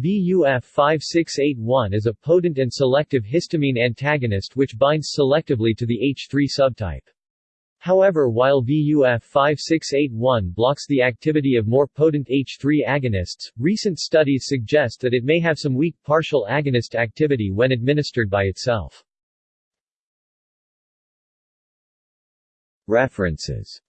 VUF5681 is a potent and selective histamine antagonist which binds selectively to the H3 subtype. However while VUF5681 blocks the activity of more potent H3 agonists, recent studies suggest that it may have some weak partial agonist activity when administered by itself. References